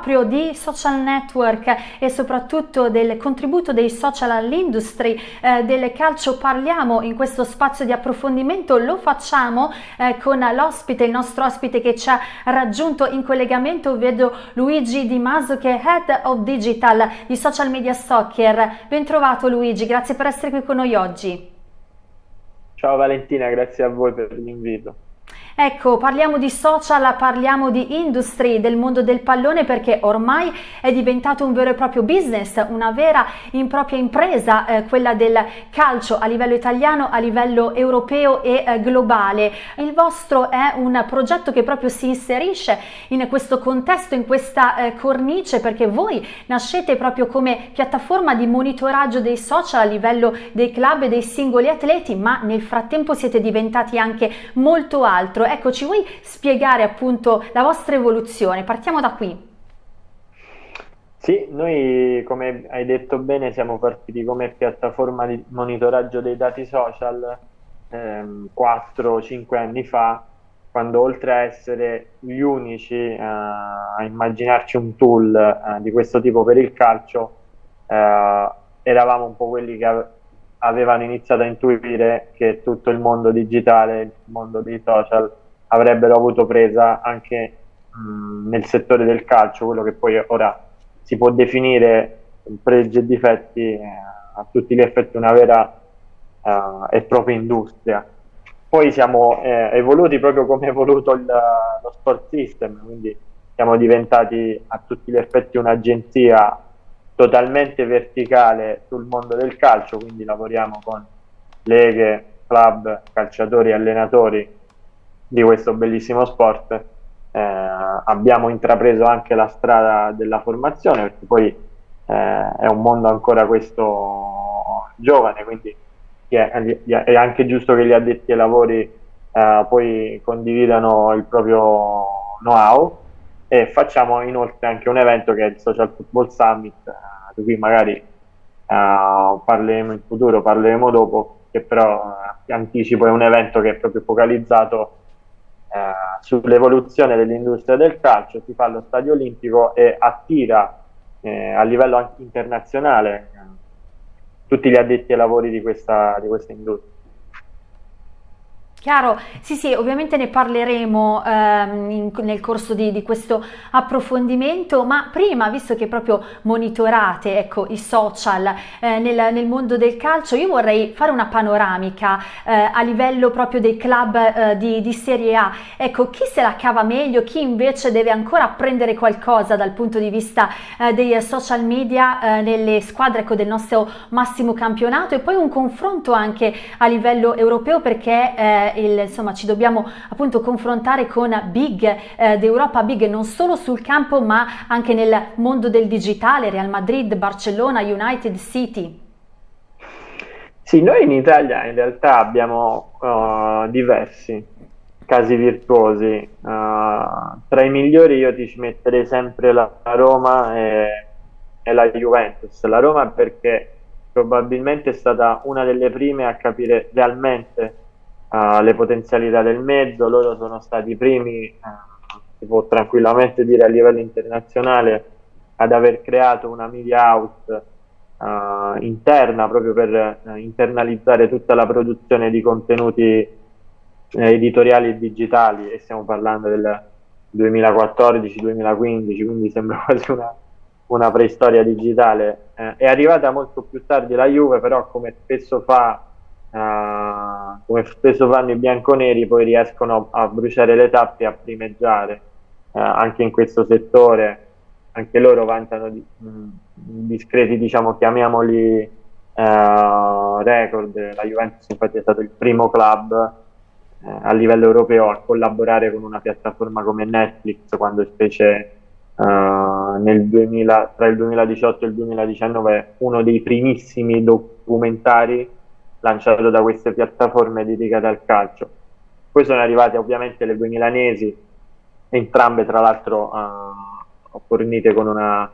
proprio di social network e soprattutto del contributo dei social all'industria eh, del calcio parliamo in questo spazio di approfondimento, lo facciamo eh, con l'ospite, il nostro ospite che ci ha raggiunto in collegamento, vedo Luigi Di Maso che è Head of Digital di Social Media Soccer. Ben trovato Luigi, grazie per essere qui con noi oggi. Ciao Valentina, grazie a voi per l'invito. Ecco, parliamo di social, parliamo di industry, del mondo del pallone perché ormai è diventato un vero e proprio business, una vera e propria impresa, eh, quella del calcio a livello italiano, a livello europeo e eh, globale. Il vostro è un progetto che proprio si inserisce in questo contesto, in questa eh, cornice perché voi nascete proprio come piattaforma di monitoraggio dei social a livello dei club e dei singoli atleti, ma nel frattempo siete diventati anche molto altro Ecco, ci vuoi spiegare appunto la vostra evoluzione? Partiamo da qui. Sì, noi come hai detto bene siamo partiti come piattaforma di monitoraggio dei dati social ehm, 4-5 anni fa, quando oltre a essere gli unici eh, a immaginarci un tool eh, di questo tipo per il calcio, eh, eravamo un po' quelli che avevano iniziato a intuire che tutto il mondo digitale, il mondo dei social avrebbero avuto presa anche mh, nel settore del calcio, quello che poi ora si può definire pregi e difetti eh, a tutti gli effetti una vera uh, e propria industria. Poi siamo eh, evoluti proprio come è evoluto il, lo sport system, quindi siamo diventati a tutti gli effetti un'agenzia totalmente verticale sul mondo del calcio, quindi lavoriamo con leghe, club, calciatori, allenatori di questo bellissimo sport. Eh, abbiamo intrapreso anche la strada della formazione perché poi eh, è un mondo ancora questo giovane, quindi è, è, anche giusto che gli addetti ai lavori eh, poi condividano il proprio know-how e facciamo inoltre anche un evento che è il Social Football Summit, eh, di cui magari eh, parleremo in futuro, parleremo dopo, che però eh, anticipo è un evento che è proprio focalizzato sull'evoluzione dell'industria del calcio, si fa allo stadio olimpico e attira eh, a livello internazionale eh, tutti gli addetti ai lavori di questa, di questa industria. Chiaro, sì sì, ovviamente ne parleremo ehm, in, nel corso di, di, questo approfondimento, ma prima, visto che proprio monitorate ecco, i social eh, nel, nel, mondo del calcio, io vorrei fare una panoramica eh, a livello proprio dei club eh, di, di, Serie A. Ecco, chi se la cava meglio, chi invece deve ancora apprendere qualcosa dal punto di vista eh, dei social media eh, nelle squadre ecco, del nostro massimo campionato e poi un confronto anche a livello europeo perché il, insomma, ci dobbiamo appunto confrontare con big eh, d'Europa, big non solo sul campo ma anche nel mondo del digitale, Real Madrid, Barcellona, United City. Sì, noi in Italia in realtà abbiamo uh, diversi casi virtuosi. Uh, tra i migliori io ti ci metterei sempre la Roma e, e la Juventus. La Roma perché probabilmente è stata una delle prime a capire realmente uh, le potenzialità del mezzo, loro sono stati i primi, uh, si può tranquillamente dire a livello internazionale, ad aver creato una media house uh, interna proprio per internalizzare tutta la produzione di contenuti eh, editoriali e digitali e stiamo parlando del 2014-2015, quindi sembra quasi una, una preistoria digitale. Eh, è arrivata molto più tardi la Juve, però come spesso fa uh, come spesso fanno i bianconeri, poi riescono a bruciare le tappe e a primeggiare uh, anche in questo settore. Anche loro vantano di, mh, discreti, diciamo, chiamiamoli uh, record. La Juventus infatti è stato il primo club a livello europeo a collaborare con una piattaforma come Netflix quando specie Uh, nel 2000, tra il 2018 e il 2019 uno dei primissimi documentari lanciato da queste piattaforme dedicate al calcio. Poi sono arrivate ovviamente le due milanesi, entrambe tra l'altro uh, fornite con una,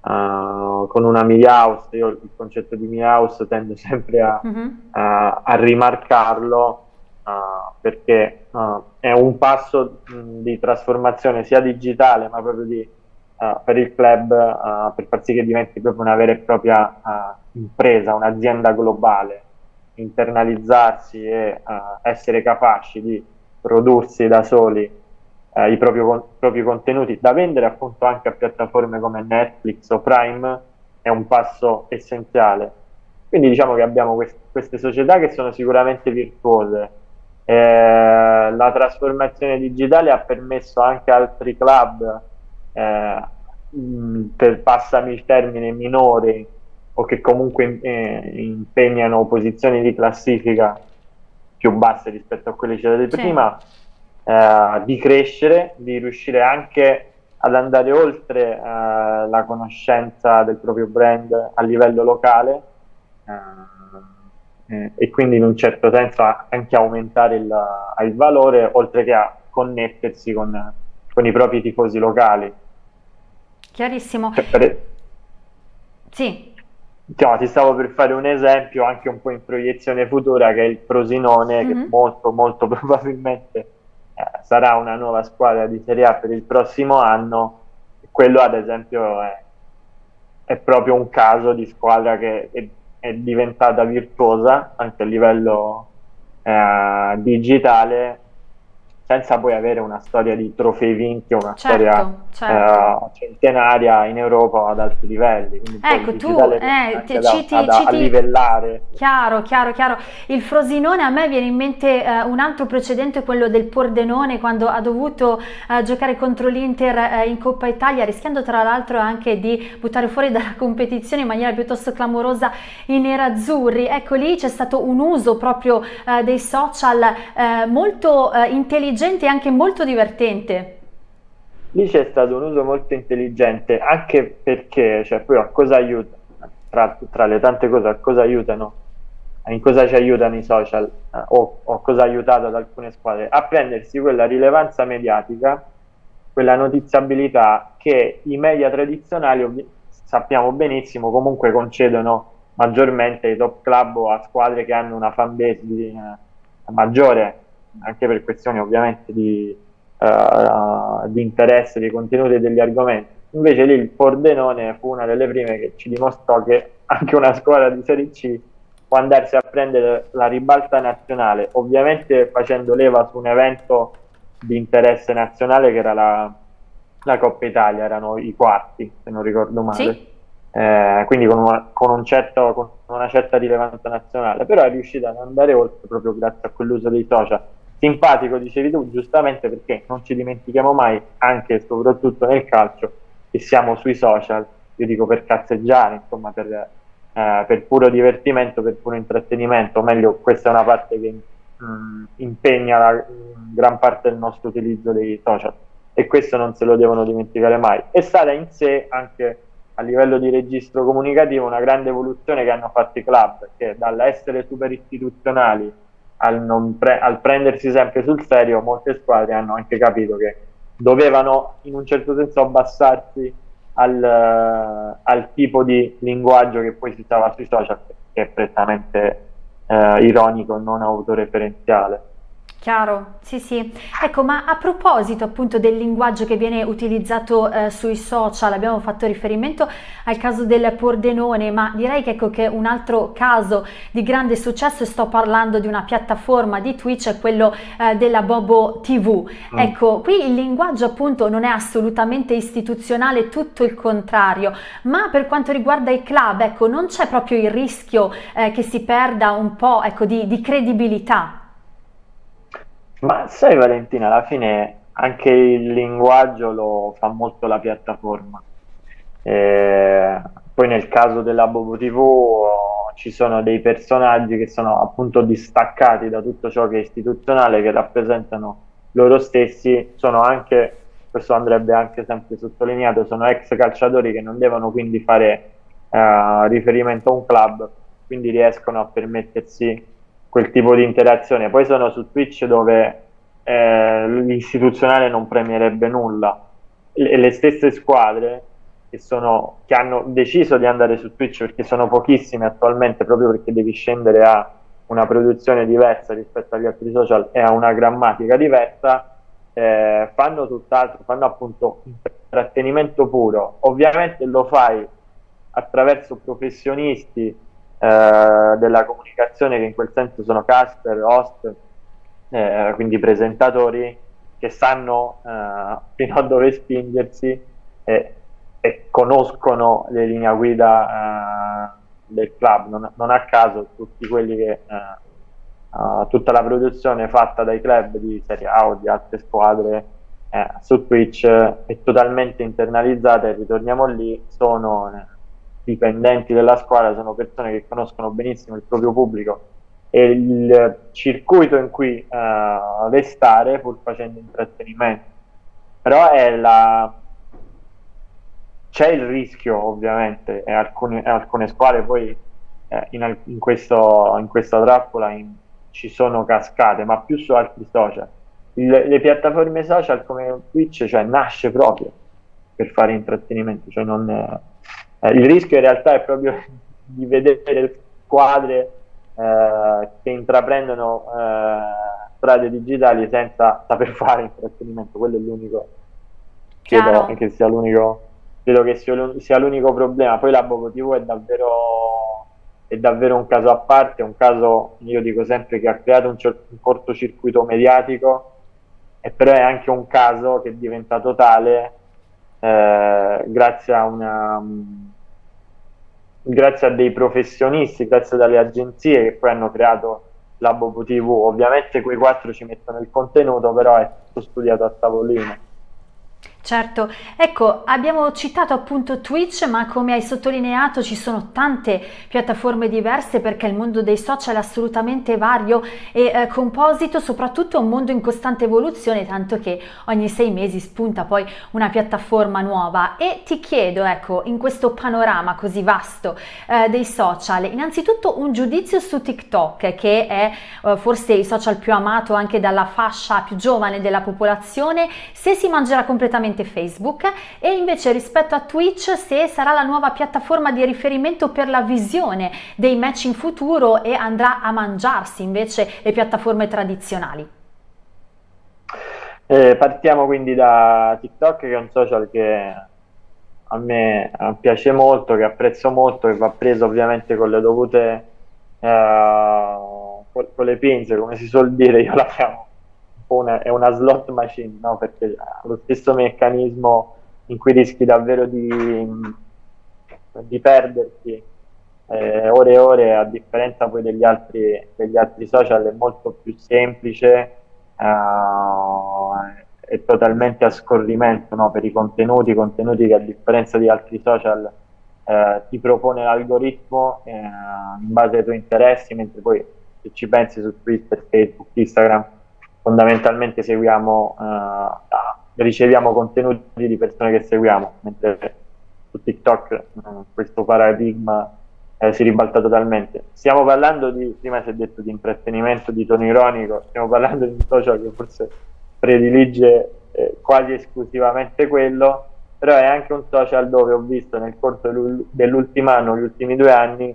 uh, con una media house. Io il concetto di media house tendo sempre a, uh-huh. a, a rimarcarlo uh, perché è un passo mh, di trasformazione sia digitale ma proprio di uh, per il club uh, per far sì che diventi proprio una vera e propria uh, impresa, un'azienda globale, internalizzarsi e essere capaci di prodursi da soli i propri, propri, contenuti da vendere appunto anche a piattaforme come Netflix o Prime è un passo essenziale. Quindi diciamo che abbiamo quest queste società che sono sicuramente virtuose. Eh, la trasformazione digitale ha permesso anche altri club eh, per passami il termine minori o che comunque eh, impegnano posizioni di classifica più basse rispetto a quelle citate sì. prima, eh, di crescere, di riuscire anche ad andare oltre eh, la conoscenza del proprio brand a livello locale eh, eh, e quindi in un certo senso anche aumentare il, il valore oltre che a connettersi con, con i propri tifosi locali. Chiarissimo. Cioè, per... Sì. Diciamo, ti stavo per fare un esempio anche un po' in proiezione futura che è il Prosinone, mm -hmm. che mhm. molto molto probabilmente eh, sarà una nuova squadra di Serie A per il prossimo anno. Quello ad esempio è, è proprio un caso di squadra che è, è diventata virtuosa anche a livello eh, digitale senza poi avere una storia di trofei vinti o una certo, storia certo. Uh, centenaria in Europa ad alti livelli. Quindi ecco, tu eh, ti, da, citi, ad, citi, a livellare. Chiaro, chiaro, chiaro. Il Frosinone a me viene in mente uh, un altro precedente, quello del Pordenone, quando ha dovuto uh, giocare contro l'Inter in Coppa Italia, rischiando tra l'altro anche di buttare fuori dalla competizione in maniera piuttosto clamorosa i nerazzurri. Ecco, lì c'è stato un uso proprio dei social molto intelligente intelligente e anche molto divertente. Lì c'è stato un uso molto intelligente, anche perché, cioè, poi a cosa aiuta, tra, tra le tante cose, a cosa aiutano, in cosa ci aiutano i social, eh, o, o cosa ha aiutato ad alcune squadre, a prendersi quella rilevanza mediatica, quella notiziabilità che i media tradizionali, sappiamo benissimo, comunque concedono maggiormente ai top club o a squadre che hanno una fanbase eh, maggiore anche per questioni ovviamente di, uh, di interesse dei contenuti e degli argomenti. Invece lì il Pordenone fu una delle prime che ci dimostrò che anche una squadra di Serie C può andarsi a prendere la ribalta nazionale, ovviamente facendo leva su un evento di interesse nazionale che era la, la Coppa Italia, erano i quarti, se non ricordo male. Sì. Eh, quindi con una, con, un certo, con una certa rilevanza nazionale, però è riuscita ad andare oltre proprio grazie a quell'uso dei social simpatico, dicevi tu, giustamente perché non ci dimentichiamo mai, anche e soprattutto nel calcio, che siamo sui social, io dico per cazzeggiare, insomma, per, eh, per puro divertimento, per puro intrattenimento, o meglio, questa è una parte che mh, mm, impegna la, gran parte del nostro utilizzo dei social e questo non se lo devono dimenticare mai. È stata in sé anche a livello di registro comunicativo una grande evoluzione che hanno fatto i club, che dall'essere super istituzionali al, pre al, prendersi sempre sul serio, molte squadre hanno anche capito che dovevano in un certo senso abbassarsi al, uh, al tipo di linguaggio che poi si usava sui social, che è prettamente uh, ironico, non autoreferenziale. Chiaro, sì sì. Ecco, ma a proposito appunto del linguaggio che viene utilizzato eh, sui social, abbiamo fatto riferimento al caso del Pordenone, ma direi che, ecco, che un altro caso di grande successo, e sto parlando di una piattaforma di Twitch, è quello eh, della Bobo TV. Mm. Ecco, qui il linguaggio appunto non è assolutamente istituzionale, tutto il contrario, ma per quanto riguarda i club, ecco, non c'è proprio il rischio eh, che si perda un po' ecco, di, di credibilità. Ma sai Valentina, alla fine anche il linguaggio lo fa molto la piattaforma. Eh, poi nel caso della Bobo TV ci sono dei personaggi che sono appunto distaccati da tutto ciò che è istituzionale, che rappresentano loro stessi, sono anche, questo andrebbe anche sempre sottolineato, sono ex calciatori che non devono quindi fare eh, riferimento a un club, quindi riescono a permettersi quel tipo di interazione. Poi sono su Twitch dove eh, l'istituzionale non premierebbe nulla. Le, le stesse squadre che, sono, che hanno deciso di andare su Twitch perché sono pochissime attualmente, proprio perché devi scendere a una produzione diversa rispetto agli altri social e a una grammatica diversa, eh, fanno tutt'altro, fanno appunto intrattenimento puro, ovviamente lo fai attraverso professionisti eh, della comunicazione che in quel senso sono caster, host, eh, quindi presentatori che sanno eh, fino a dove spingersi e, e, conoscono le linee guida eh, del club. Non, non, a caso tutti quelli che tutta la produzione fatta dai club di Serie A o di altre squadre eh, su Twitch è totalmente internalizzata e ritorniamo lì, sono dipendenti della squadra, sono persone che conoscono benissimo il proprio pubblico e il circuito in cui uh, restare pur facendo intrattenimento. Però la... c'è il rischio ovviamente e alcune, alcune squadre poi eh, in, in, questo, in, questa trappola in, ci sono cascate, ma più su altri social. Il, le piattaforme social come Twitch cioè, nasce proprio per fare intrattenimento, cioè non, eh, il rischio in realtà è proprio di vedere squadre eh, che intraprendono eh, strade digitali senza saper fare intrattenimento, quello è l'unico, credo che sia l'unico, credo che sia l'unico problema. Poi la Bobo TV è davvero, è davvero un caso a parte, un caso, io dico sempre, che ha creato un, un cortocircuito mediatico, e però è anche un caso che è diventato tale eh, grazie a una grazie a dei professionisti, grazie alle agenzie che poi hanno creato la Bobo TV. Ovviamente quei quattro ci mettono il contenuto, però è tutto studiato a tavolino. Certo, ecco, abbiamo citato appunto Twitch, ma come hai sottolineato ci sono tante piattaforme diverse perché il mondo dei social è assolutamente vario e eh, composito, soprattutto un mondo in costante evoluzione, tanto che ogni sei mesi spunta poi una piattaforma nuova. E ti chiedo, ecco, in questo panorama così vasto eh, dei social, innanzitutto un giudizio su TikTok, che è eh, forse il social più amato anche dalla fascia più giovane della popolazione, se si mangerà completamente tramite Facebook e invece rispetto a Twitch se sarà la nuova piattaforma di riferimento per la visione dei match in futuro e andrà a mangiarsi invece le piattaforme tradizionali. Eh, partiamo quindi da TikTok che è un social che a me piace molto, che apprezzo molto, che va preso ovviamente con le dovute eh, con le pinze, come si suol dire, io la chiamo una, è una slot machine, no? perché ha lo stesso meccanismo in cui rischi davvero di, di perderti eh, ore e ore, a differenza poi degli altri, degli altri social, è molto più semplice, eh, è totalmente a scorrimento no? per i contenuti, contenuti che a differenza di altri social eh, ti propone l'algoritmo eh, in base ai tuoi interessi, mentre poi se ci pensi su Twitter, Facebook, Instagram, fondamentalmente seguiamo, eh, riceviamo contenuti di persone che seguiamo, mentre su TikTok eh, questo paradigma eh, si ribalta totalmente. Stiamo parlando di, prima si è detto di intrattenimento, di tono ironico, stiamo parlando di un social che forse predilige eh, quasi esclusivamente quello, però è anche un social dove ho visto nel corso dell'ultimo anno, gli ultimi due anni,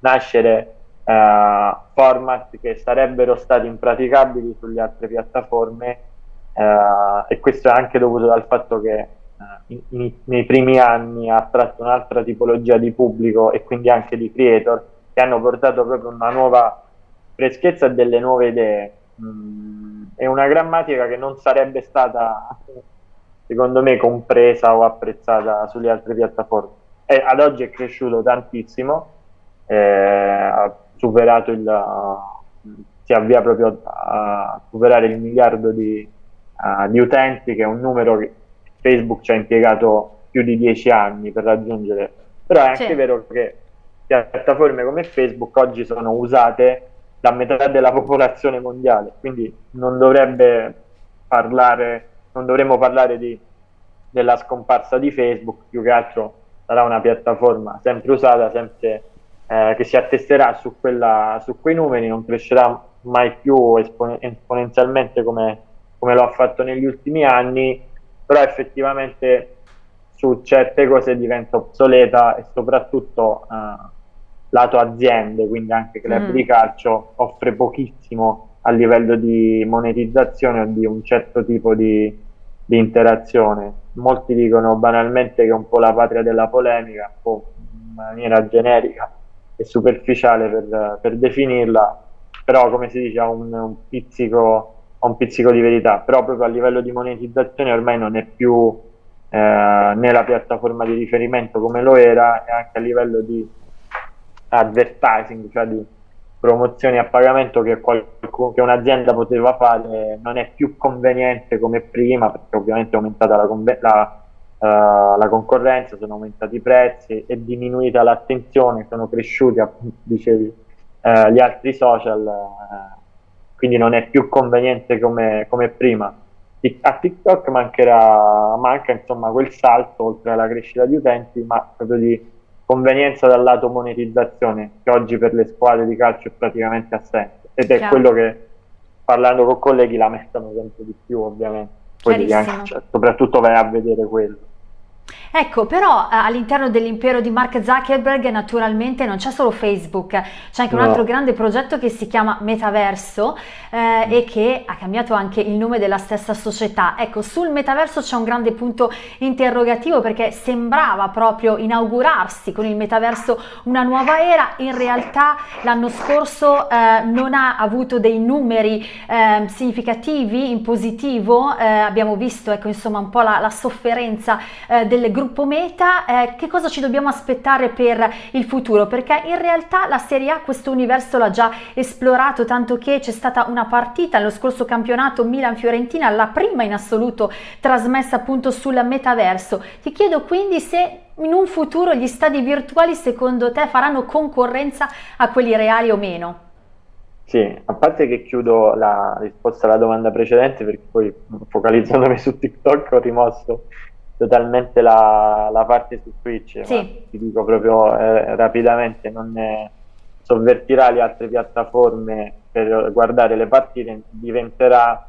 nascere eh, format che sarebbero stati impraticabili sulle altre piattaforme eh, e questo è anche dovuto dal fatto che eh, in, nei primi anni ha attratto un'altra tipologia di pubblico e quindi anche di creator che hanno portato proprio una nuova freschezza e delle nuove idee. Mm, è una grammatica che non sarebbe stata secondo me compresa o apprezzata sulle altre piattaforme. E ad oggi è cresciuto tantissimo eh, superato il, uh, si avvia proprio a superare il miliardo di, uh, di, utenti, che è un numero che Facebook ci ha impiegato più di dieci anni per raggiungere. Però è anche sì. vero che piattaforme come Facebook oggi sono usate da metà della popolazione mondiale, quindi non dovrebbe parlare, non dovremmo parlare di, della scomparsa di Facebook, più che altro sarà una piattaforma sempre usata, sempre eh, che si attesterà su, quella, su, quei numeri, non crescerà mai più espon esponenzialmente come, come, lo ha fatto negli ultimi anni, però effettivamente su certe cose diventa obsoleta e soprattutto eh, lato aziende, quindi anche club mm. di calcio, offre pochissimo a livello di monetizzazione o di un certo tipo di, di interazione molti dicono banalmente che è un po' la patria della polemica, un po' in maniera generica e superficiale per, per definirla, però come si dice ha un, un, pizzico, un pizzico di verità, però proprio a livello di monetizzazione ormai non è più eh, né la piattaforma di riferimento come lo era e anche a livello di advertising, cioè di promozioni a pagamento che, che un'azienda poteva fare non è più conveniente come prima perché ovviamente è aumentata la, la, uh, la concorrenza, sono aumentati i prezzi, è diminuita l'attenzione, sono cresciuti appunto dicevi uh, gli altri social, uh, quindi non è più conveniente come, come prima. A TikTok mancherà, manca insomma quel salto oltre alla crescita di utenti, ma proprio di convenienza dal lato monetizzazione, che oggi per le squadre di calcio è praticamente assente. Ed è Chiaro. quello che parlando con colleghi lamentano sempre di più, ovviamente. Poi anche, cioè, soprattutto vai a vedere quello. Ecco, però eh, all'interno dell'impero di Mark Zuckerberg naturalmente non c'è solo Facebook, c'è anche no. un altro grande progetto che si chiama Metaverso eh, e che ha cambiato anche il nome della stessa società. Ecco, sul Metaverso c'è un grande punto interrogativo perché sembrava proprio inaugurarsi con il Metaverso una nuova era, in realtà l'anno scorso eh, non ha avuto dei numeri eh, significativi in positivo, eh, abbiamo visto ecco, insomma un po' la, la sofferenza eh, del gruppo Meta, eh, che cosa ci dobbiamo aspettare per il futuro? Perché in realtà la Serie A questo universo l'ha già esplorato, tanto che c'è stata una partita nello scorso campionato Milan-Fiorentina, la prima in assoluto trasmessa appunto sul metaverso. Ti chiedo quindi se in un futuro gli stadi virtuali secondo te faranno concorrenza a quelli reali o meno? Sì, a parte che chiudo la risposta alla domanda precedente perché poi focalizzandomi su TikTok ho rimosso totalmente la, la parte su Twitch, sì. ti dico proprio eh, rapidamente, non sovvertirà le altre piattaforme per guardare le partite, diventerà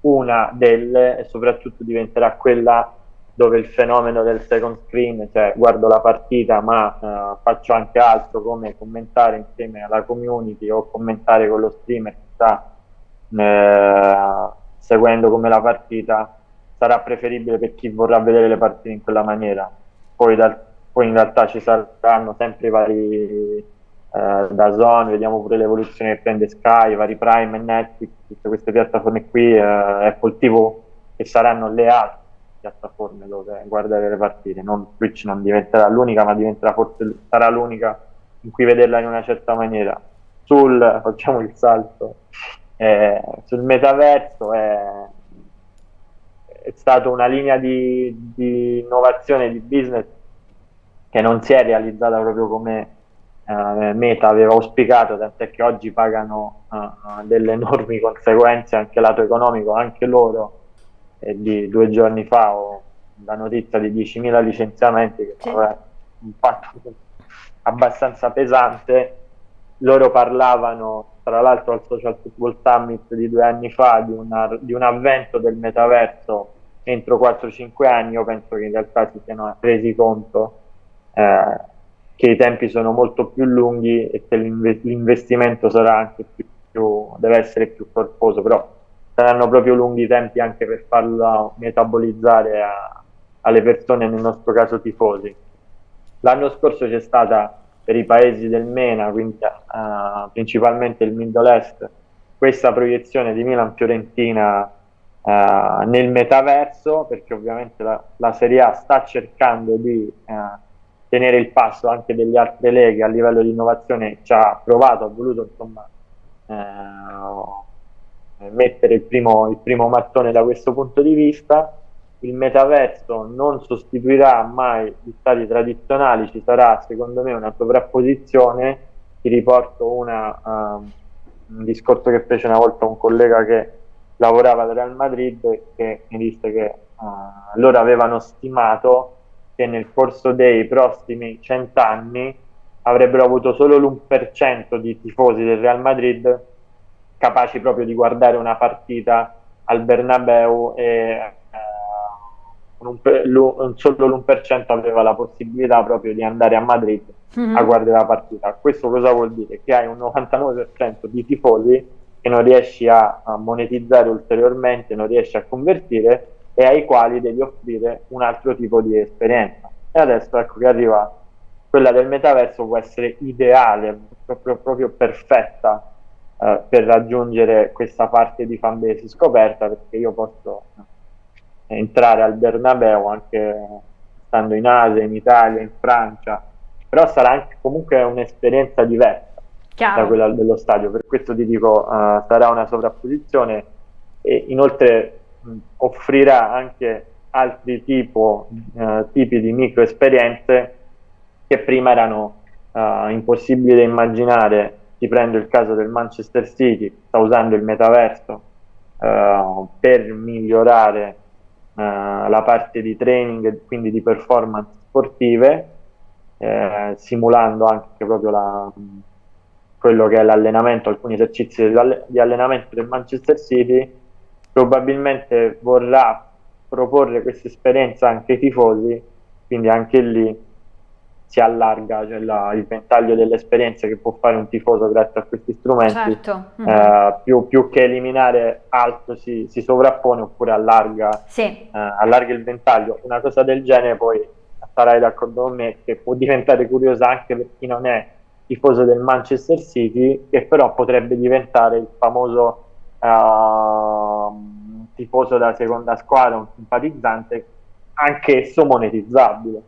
una delle e soprattutto diventerà quella dove il fenomeno del second screen, cioè guardo la partita ma eh, faccio anche altro come commentare insieme alla community o commentare con lo streamer che sta eh, seguendo come la partita, sarà preferibile per chi vorrà vedere le partite in quella maniera. Poi, dal, poi in realtà ci saranno sempre i vari eh, da Zone, vediamo pure l'evoluzione che prende Sky, i vari Prime e Netflix, tutte queste piattaforme qui, eh, Apple TV, che saranno le altre piattaforme dove guardare le partite. Non, Twitch non diventerà l'unica, ma diventerà forse sarà l'unica in cui vederla in una certa maniera. Sul, facciamo il salto, eh, sul metaverso è è stata una linea di, di, innovazione di business che non si è realizzata proprio come eh, Meta aveva auspicato, tant'è che oggi pagano uh, delle enormi conseguenze anche lato economico, anche loro. E di due giorni fa ho la notizia di 10.000 licenziamenti che sì. vabbè, un fatto abbastanza pesante. Loro parlavano, tra l'altro, al Social Football Summit di due anni fa di, una, di un avvento del metaverso entro 4-5 anni io penso che in realtà si siano resi conto eh, che i tempi sono molto più lunghi e che l'investimento sarà anche più, più, deve essere più corposo, però saranno proprio lunghi i tempi anche per farlo metabolizzare a, alle persone, nel nostro caso tifosi. L'anno scorso c'è stata per i paesi del MENA, quindi uh, principalmente il Middle Est, questa proiezione di Milan-Fiorentina uh, nel metaverso, perché ovviamente la, la, Serie A sta cercando di uh, tenere il passo anche delle altre leghe a livello di innovazione, ci ha provato, ha voluto insomma mettere il primo, il primo mattone da questo punto di vista. Il metaverso non sostituirà mai gli stati tradizionali, ci sarà secondo me una sovrapposizione. Ti riporto una, um, un discorso che fece una volta un collega che lavorava al Real Madrid che mi disse che uh, loro avevano stimato che nel corso dei prossimi cent'anni avrebbero avuto solo l'1% di tifosi del Real Madrid capaci proprio di guardare una partita al Bernabeu e un, un, solo l'1% aveva la possibilità proprio di andare a Madrid mm-hmm. a guardare la partita. Questo cosa vuol dire? Che hai un 99% di tifosi che non riesci a, a monetizzare ulteriormente, non riesci a convertire e ai quali devi offrire un altro tipo di esperienza. E adesso ecco che arriva quella del metaverso può essere ideale, proprio, proprio perfetta eh, per raggiungere questa parte di fanbase scoperta perché io posso entrare al Bernabeu anche stando in Asia, in Italia, in Francia, però sarà anche comunque un'esperienza diversa Chiaro. da quella dello stadio, per questo ti dico uh, sarà una sovrapposizione e inoltre mh, offrirà anche altri tipo, uh, tipi di micro esperienze che prima erano uh, impossibili da immaginare. Ti prendo il caso del Manchester City, sta usando il metaverso per migliorare la parte di training, quindi di performance sportive, eh, simulando anche proprio la, quello che è l'allenamento, alcuni esercizi di allenamento del Manchester City, probabilmente vorrà proporre questa esperienza anche ai tifosi, quindi anche lì si allarga cioè la, il ventaglio delle esperienze che può fare un tifoso grazie a questi strumenti, certo. mm-hmm. eh, più, più, che eliminare altro si, si sovrappone oppure allarga, sì. eh, allarga il ventaglio. Una cosa del genere poi sarai d'accordo con me che può diventare curiosa anche per chi non è tifoso del Manchester City, che però potrebbe diventare il famoso uh, tifoso della seconda squadra, un simpatizzante, anch'esso monetizzabile.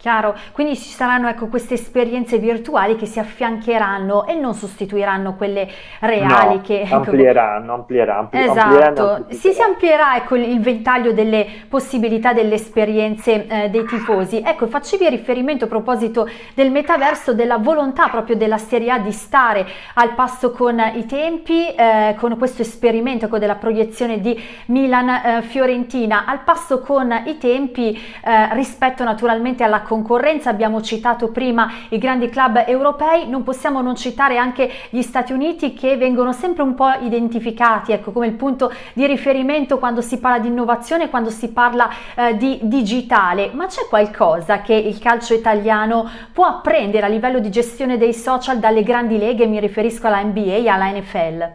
Chiaro, quindi ci saranno ecco, queste esperienze virtuali che si affiancheranno e non sostituiranno quelle reali no, che... Ecco, amplieranno, amplieranno, ampli, esatto. amplieranno si, si amplierà ecco, il ventaglio delle possibilità delle esperienze eh, dei tifosi. Ecco, facevi riferimento a proposito del metaverso, della volontà proprio della Serie A di stare al passo con i tempi, eh, con questo esperimento ecco, della proiezione di Milan-Fiorentina, eh, al passo con i tempi eh, rispetto naturalmente alla concorrenza, abbiamo citato prima i grandi club europei, non possiamo non citare anche gli Stati Uniti che vengono sempre un po' identificati ecco, come il punto di riferimento quando si parla di innovazione, quando si parla eh, di digitale, ma c'è qualcosa che il calcio italiano può apprendere a livello di gestione dei social dalle grandi leghe, mi riferisco alla NBA e alla NFL?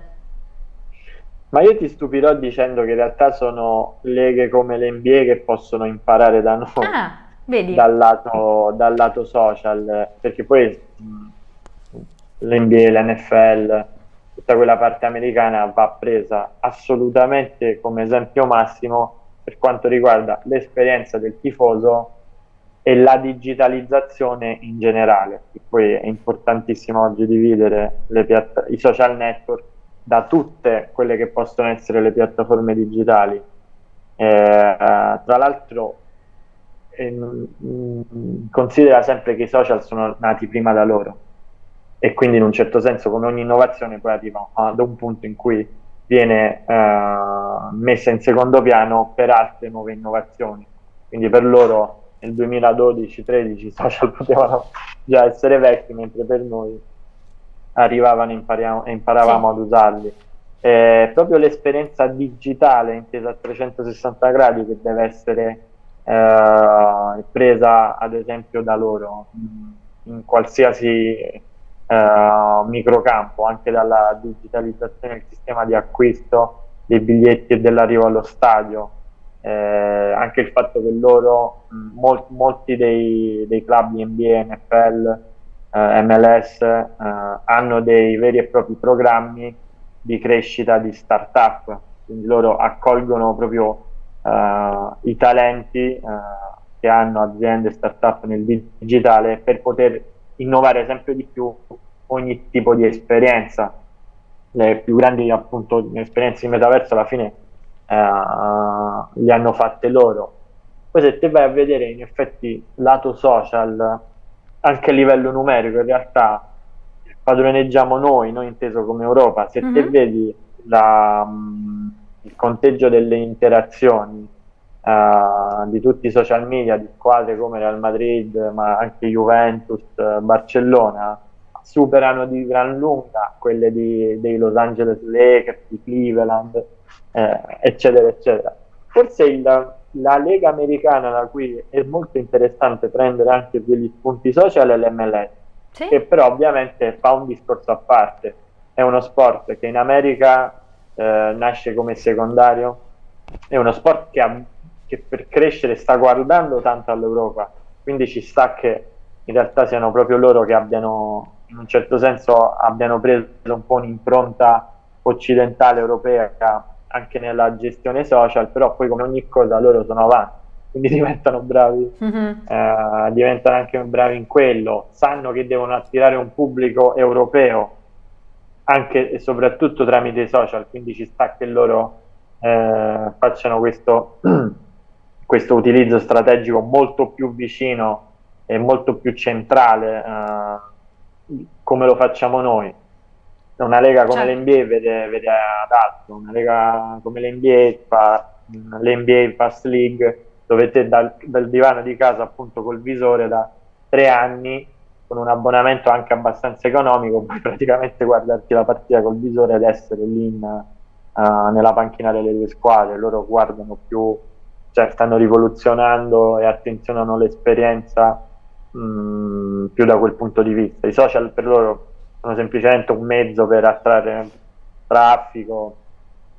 Ma io ti stupirò dicendo che in realtà sono leghe come l'NBA che possono imparare da noi. Ah dal lato, dal lato, social, perché poi l'NBA, l'NFL, tutta quella parte americana va presa assolutamente come esempio massimo per quanto riguarda l'esperienza del tifoso e la digitalizzazione in generale. E poi è importantissimo oggi dividere i social network da tutte quelle che possono essere le piattaforme digitali. Eh, tra l'altro mh, considera sempre che i social sono nati prima da loro e quindi in un certo senso come ogni innovazione poi arriva ad un punto in cui viene uh, messa in secondo piano per altre nuove innovazioni. Quindi per loro nel 2012-13 i social potevano già essere vecchi, mentre per noi arrivavano e imparavamo sì. ad usarli. È proprio l'esperienza digitale intesa a 360 gradi che deve essere eh, presa ad esempio da loro in qualsiasi eh, microcampo, anche dalla digitalizzazione del sistema di acquisto dei biglietti e dell'arrivo allo stadio, eh, anche il fatto che loro, mol molti dei, dei, club NBA, NFL, eh, MLS eh, hanno dei veri e propri programmi di crescita di start-up, quindi loro accolgono proprio uh, i talenti uh, che hanno aziende start-up nel digitale per poter innovare sempre di più ogni tipo di esperienza. Le più grandi appunto esperienze di metaverso alla fine uh, le hanno fatte loro. Poi se te vai a vedere in effetti lato social, anche a livello numerico, in realtà padroneggiamo noi, noi inteso come Europa, se mm -hmm. te mhm. vedi la, um, il conteggio delle interazioni uh, di tutti i social media di squadre come Real Madrid, ma anche Juventus, Barcellona, superano di gran lunga quelle di, dei Los Angeles Lakers, di Cleveland, eh, eccetera, eccetera. Forse il, la lega americana da cui è molto interessante prendere anche degli spunti social è l'MLS, sì. che però ovviamente fa un discorso a parte. È uno sport che in America eh, nasce come secondario, è uno sport che ha che per crescere sta guardando tanto all'Europa, quindi ci sta che in realtà siano proprio loro che abbiano, in un certo senso, abbiano preso un po' un'impronta occidentale europea anche nella gestione social, però poi come ogni cosa loro sono avanti, quindi diventano bravi, mm-hmm. eh, diventano anche bravi in quello, sanno che devono attirare un pubblico europeo anche e soprattutto tramite i social, quindi ci sta che loro eh, facciano questo, questo utilizzo strategico molto più vicino e molto più centrale eh, come lo facciamo noi. Una lega come certo. l'NBA vede, vede ad una lega come l'NBA fa l'NBA Fast League dove te dal, dal divano di casa appunto col visore da tre anni con un abbonamento anche abbastanza economico, puoi praticamente guardarti la partita col visore ed essere lì in, uh, nella panchina delle due squadre. Loro guardano più, cioè stanno rivoluzionando e attenzionano l'esperienza mh, mm, più da quel punto di vista. I social per loro sono semplicemente un mezzo per attrarre traffico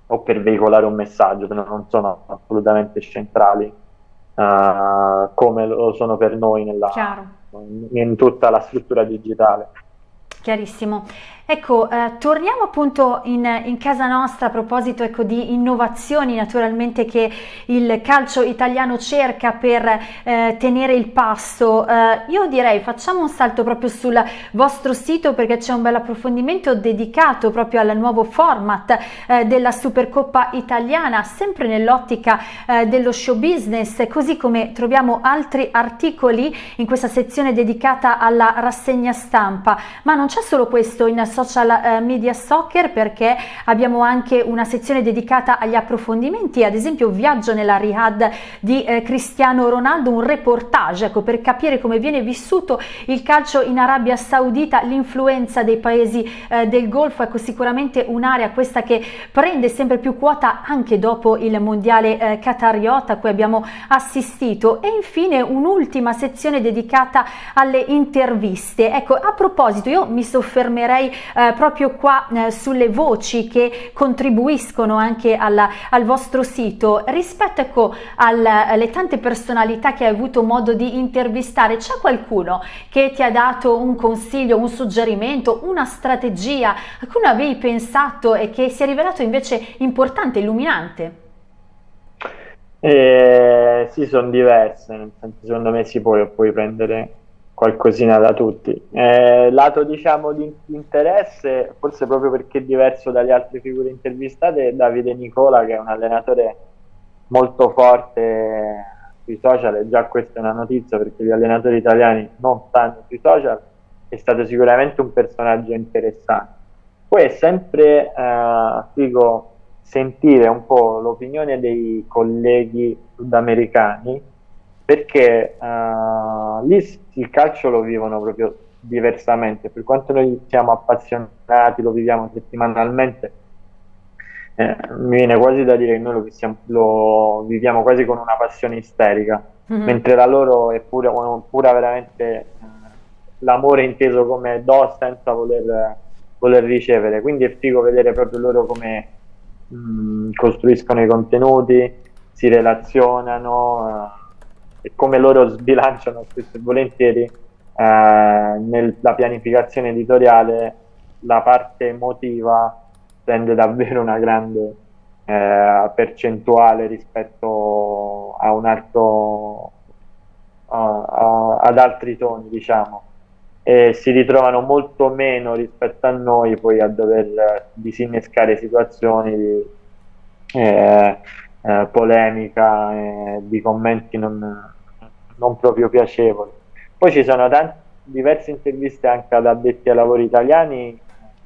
o per veicolare un messaggio, però non sono assolutamente centrali uh, come lo sono per noi nella, in tutta la struttura digitale. Chiarissimo. Ecco, eh, torniamo appunto in, in, casa nostra a proposito ecco, di innovazioni naturalmente che il calcio italiano cerca per eh, tenere il passo. Eh, io direi facciamo un salto proprio sul vostro sito perché c'è un bel approfondimento dedicato proprio al nuovo format eh, della Supercoppa italiana, sempre nell'ottica eh, dello show business, così come troviamo altri articoli in questa sezione dedicata alla rassegna stampa. Ma non c'è solo questo in social eh, media soccer perché abbiamo anche una sezione dedicata agli approfondimenti, ad esempio viaggio nella Riyadh di eh, Cristiano Ronaldo, un reportage ecco, per capire come viene vissuto il calcio in Arabia Saudita, l'influenza dei paesi eh, del Golfo, ecco sicuramente un'area questa che prende sempre più quota anche dopo il mondiale eh, qatariota a cui abbiamo assistito e infine un'ultima sezione dedicata alle interviste. Ecco, a proposito, io mi soffermerei eh, proprio qua eh, sulle voci che contribuiscono anche alla, al vostro sito. Rispetto ecco, al, alle tante personalità che hai avuto modo di intervistare, c'è qualcuno che ti ha dato un consiglio, un suggerimento, una strategia a cui non avevi pensato e che si è rivelato invece importante, illuminante? Eh, sì, sono diverse, nel senso, secondo me si può, puoi prendere qualcosina da tutti. Eh, lato diciamo di interesse, forse proprio perché è diverso dalle altre figure intervistate, Davide Nicola che è un allenatore molto forte sui social e già questa è una notizia perché gli allenatori italiani non stanno sui social, è stato sicuramente un personaggio interessante. Poi è sempre eh, figo sentire un po' l'opinione dei colleghi sudamericani perché uh, lì il calcio lo vivono proprio diversamente, per quanto noi siamo appassionati, lo viviamo settimanalmente, eh, mi viene quasi da dire che noi lo, siamo, lo viviamo quasi con una passione isterica, mm-hmm. mentre la loro è pura, pura veramente eh, l'amore inteso come do senza voler, voler, ricevere, quindi è figo vedere proprio loro come mh, mm, costruiscono i contenuti, si relazionano. Uh, e come loro sbilanciano spesso e volentieri eh, nella pianificazione editoriale la parte emotiva prende davvero una grande eh, percentuale rispetto a un altro a, a, ad altri toni diciamo. E si ritrovano molto meno rispetto a noi poi a dover disinnescare situazioni di eh, eh, polemica e di commenti non, non proprio piacevoli. Poi ci sono tante, diverse interviste anche ad addetti ai lavori italiani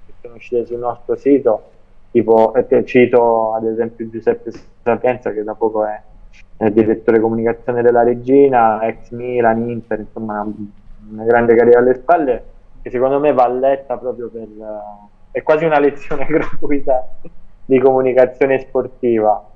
che sono uscite sul nostro sito, tipo eh, cito ad esempio Giuseppe Sapienza che da poco è, è direttore comunicazione della Regina, ex Milan, Inter, insomma una, grande carriera alle spalle che secondo me va letta proprio per... Uh, è quasi una lezione gratuita di comunicazione sportiva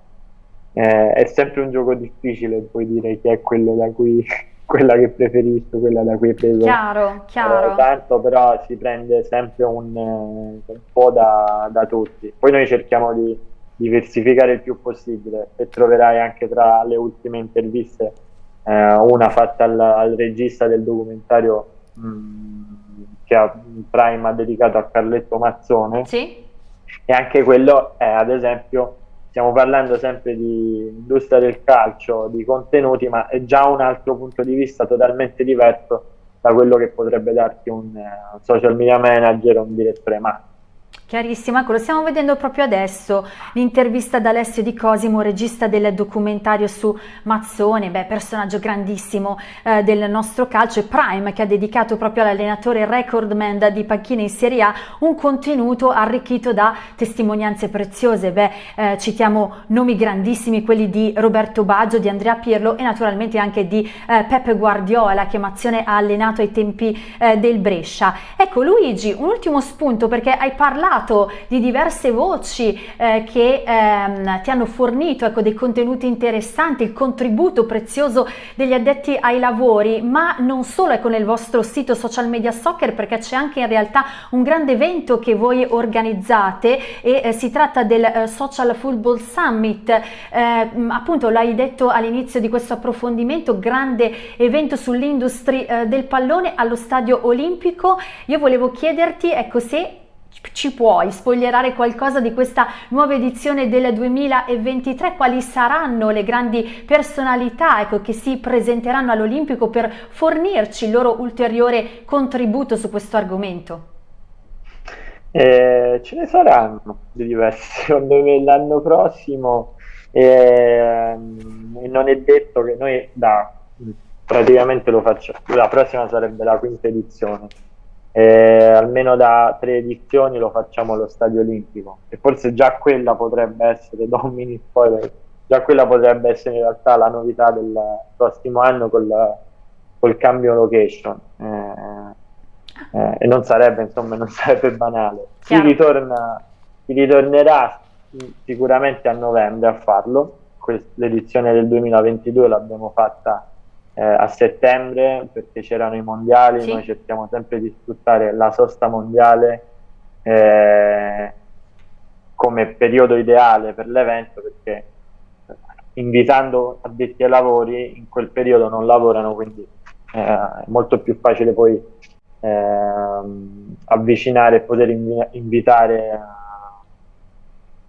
eh, è sempre un gioco difficile poi dire chi è quello da cui quella che preferisco, quella da cui preso chiaro, chiaro. Eh, tanto, però si prende sempre un, eh, un po' da, da, tutti. Poi noi cerchiamo di diversificare il più possibile e troverai anche tra le ultime interviste eh, una fatta al, al, regista del documentario mh, mm, che ha, Prime ha dedicato a Carletto Mazzone sì. e anche quello è ad esempio stiamo parlando sempre di industria del calcio, di contenuti, ma è già un altro punto di vista totalmente diverso da quello che potrebbe darti un, uh, social media manager o un direttore marketing. Chiarissimo, ecco, lo stiamo vedendo proprio adesso, l'intervista ad Alessio Di Cosimo, regista del documentario su Mazzone, beh, personaggio grandissimo eh, del nostro calcio e Prime che ha dedicato proprio all'allenatore recordman di panchina in Serie A un contenuto arricchito da testimonianze preziose, beh, eh, citiamo nomi grandissimi, quelli di Roberto Baggio, di Andrea Pirlo e naturalmente anche di eh, Peppe Guardiola che Mazzone ha allenato ai tempi eh, del Brescia. Ecco Luigi, un ultimo spunto perché hai parlato parlato di diverse voci eh, che ehm, ti hanno fornito ecco, dei contenuti interessanti, il contributo prezioso degli addetti ai lavori, ma non solo ecco, nel vostro sito social media soccer perché c'è anche in realtà un grande evento che voi organizzate e eh, si tratta del eh, Social Football Summit, eh, appunto l'hai detto all'inizio di questo approfondimento, grande evento sull'industria eh, del pallone allo stadio olimpico. Io volevo chiederti ecco se ci puoi spoilerare qualcosa di questa nuova edizione del 2023? Quali saranno le grandi personalità ecco, che si presenteranno all'Olimpico per fornirci il loro ulteriore contributo su questo argomento? Eh, ce ne saranno di diversi, secondo me l'anno prossimo eh, non è detto che noi da praticamente lo facciamo, la prossima sarebbe la quinta edizione eh, almeno da tre edizioni lo facciamo allo Stadio Olimpico. E forse già quella potrebbe essere, do un mini spoiler, già quella potrebbe essere in realtà la novità del prossimo anno col, col cambio location. Eh, eh, e non sarebbe, insomma, non sarebbe banale. Si, ritorna, si ritornerà sicuramente a novembre a farlo, l'edizione del 2022 l'abbiamo fatta eh, a settembre perché c'erano i mondiali, sì. noi cerchiamo sempre di sfruttare la sosta mondiale eh, come periodo ideale per l'evento perché invitando addetti ai lavori in quel periodo non lavorano quindi eh, è molto più facile poi ehm, avvicinare e poter invi invitare eh,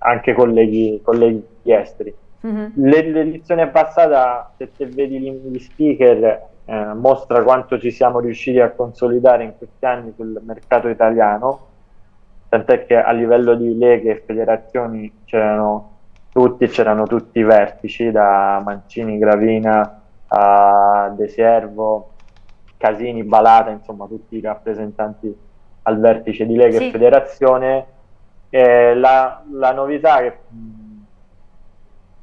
anche colleghi, colleghi esteri. Mm-hmm. L'edizione passata, se te vedi gli speaker, eh, mostra quanto ci siamo riusciti a consolidare in questi anni sul mercato italiano, tant'è che a livello di leghe e federazioni c'erano tutti, c'erano tutti i vertici, da Mancini, Gravina a De Servo, Casini, Balata, insomma tutti i rappresentanti al vertice di Lega sì. e Federazione. La, la novità che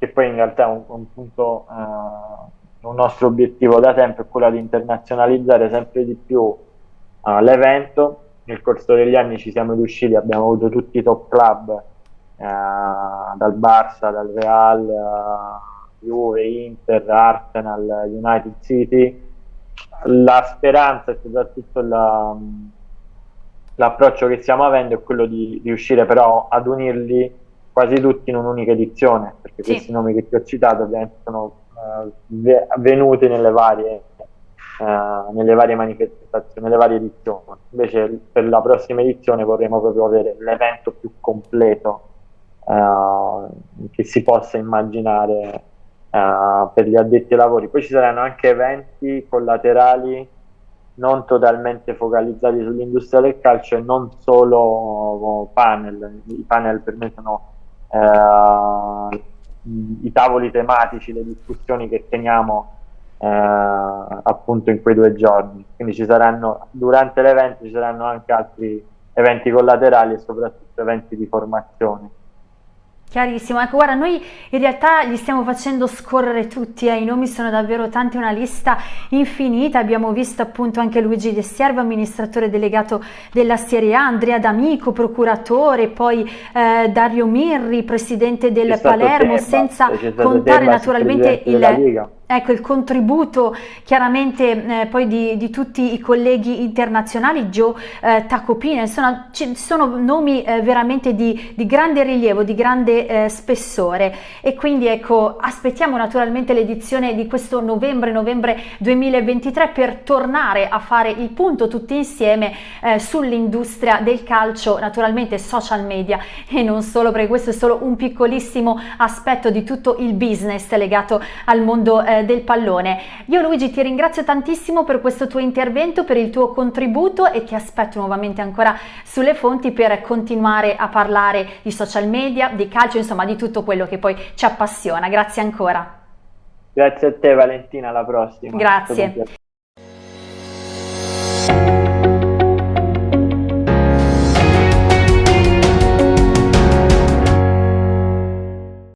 che poi in realtà è un, un punto, uh, un nostro obiettivo da tempo è quello di internazionalizzare sempre di più uh, l'evento. Nel corso degli anni ci siamo riusciti, abbiamo avuto tutti i top club, uh, dal Barça, dal Real, Juve, Inter, Arsenal, United City. La speranza e soprattutto la, l'approccio che stiamo avendo è quello di riuscire però ad unirli quasi tutti in un'unica edizione, perché sì. questi nomi che ti ho citato ovviamente sono uh, venuti nelle varie, uh, nelle varie manifestazioni, nelle varie edizioni. Invece per la prossima edizione vorremmo proprio avere l'evento più completo uh, che si possa immaginare per gli addetti ai lavori. Poi ci saranno anche eventi collaterali non totalmente focalizzati sull'industria del calcio e non solo panel. I panel per me sono eh, i tavoli tematici, le discussioni che teniamo eh, appunto in quei due giorni. Quindi ci saranno, durante l'evento ci saranno anche altri eventi collaterali e soprattutto eventi di formazione. Chiarissimo, ecco guarda noi in realtà li stiamo facendo scorrere tutti, eh. i nomi sono davvero tanti, una lista infinita, abbiamo visto appunto anche Luigi De Siervo, amministratore delegato della Serie A, Andrea D'Amico, procuratore, poi eh, Dario Mirri, presidente del Palermo, senza contare naturalmente il... ecco, il contributo chiaramente eh, poi di, di, tutti i colleghi internazionali, Joe eh, Tacopina, ci sono nomi eh, veramente di, di, grande rilievo, di grande eh, spessore. E quindi ecco aspettiamo naturalmente l'edizione di questo novembre-novembre 2023 per tornare a fare il punto tutti insieme eh, sull'industria del calcio, naturalmente social media. E non solo perché questo è solo un piccolissimo aspetto di tutto il business legato al mondo eh, del pallone. Io Luigi ti ringrazio tantissimo per questo tuo intervento, per il tuo contributo e ti aspetto nuovamente ancora sulle fonti per continuare a parlare di social media, di calcio, insomma di tutto quello che poi ci appassiona. Grazie ancora. Grazie a te Valentina, alla prossima. Grazie.